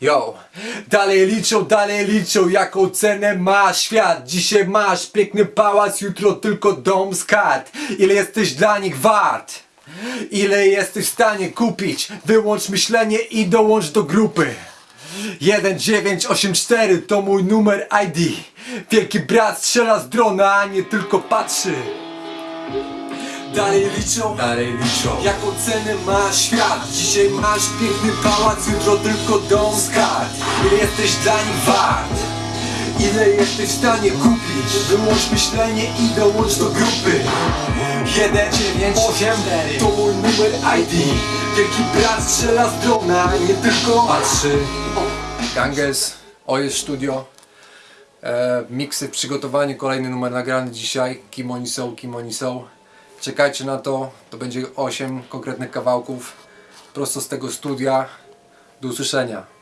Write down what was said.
Yo, dalej liczą, dalej liczą, jaką cenę ma świat. Dzisiaj masz piękny pałac, jutro tylko dom z kart. Ile jesteś dla nich wart? Ile jesteś w stanie kupić? Wyłącz myślenie i dołącz do grupy. 1984 to mój numer ID Wielki brat strzela z drona, a nie tylko patrzy Dalej liczą, dalej liczą. Jaką cenę ma świat? Dzisiaj masz piękny pałac Jutro tylko dom z kart Ile jesteś dla nich wart? Ile jesteś w stanie kupić? Wyłącz myślenie i dołącz do grupy. 1984 To mój numer ID Wielki brat strzela z drona Nie tylko patrzy. Ganges, OS Studio. E, Miksy w przygotowaniu, kolejny numer nagrany dzisiaj. Kim oni są, kim oni są Czekajcie na to, to będzie 8 konkretnych kawałków prosto z tego studia. Do usłyszenia.